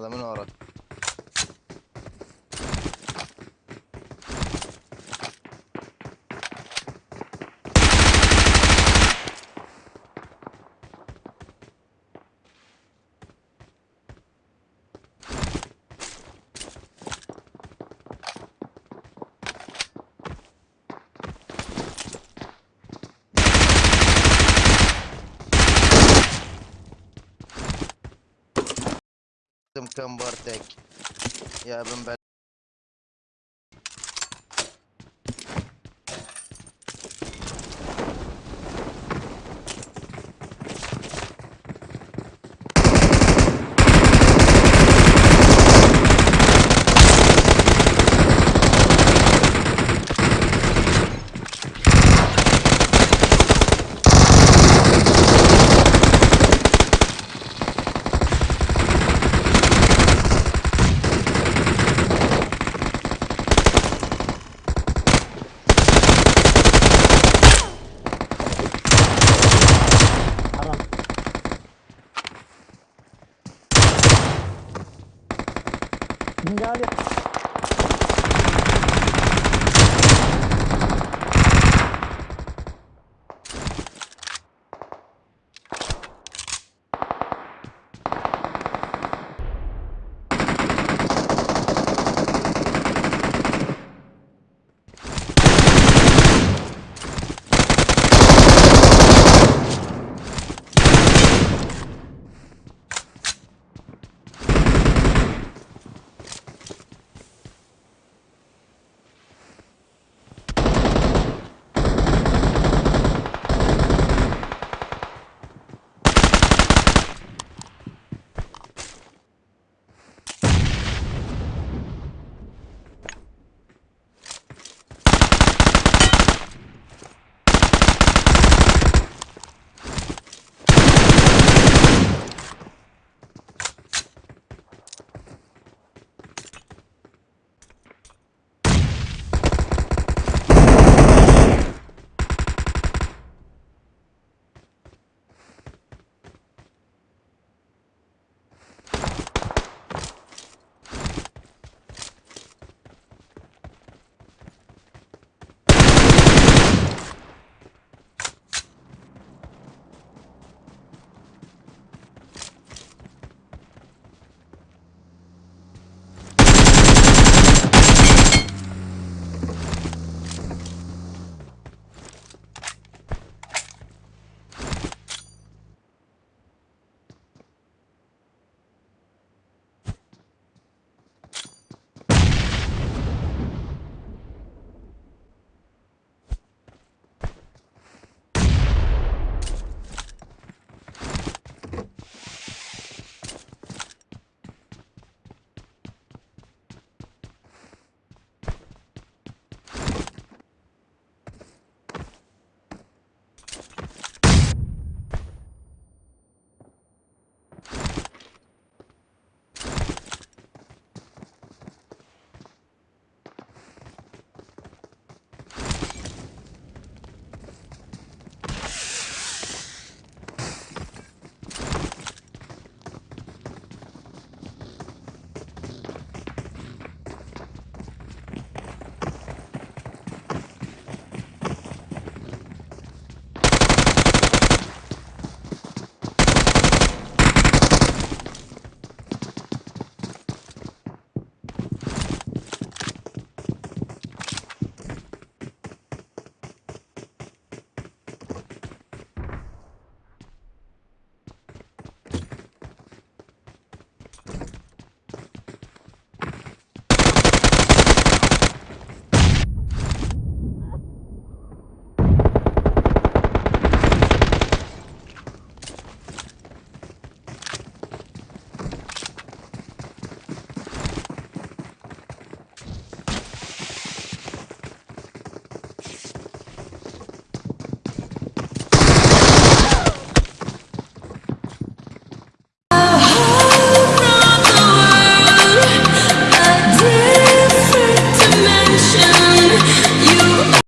هذا من ورا Welcome Bartek. Ja bym 你知道这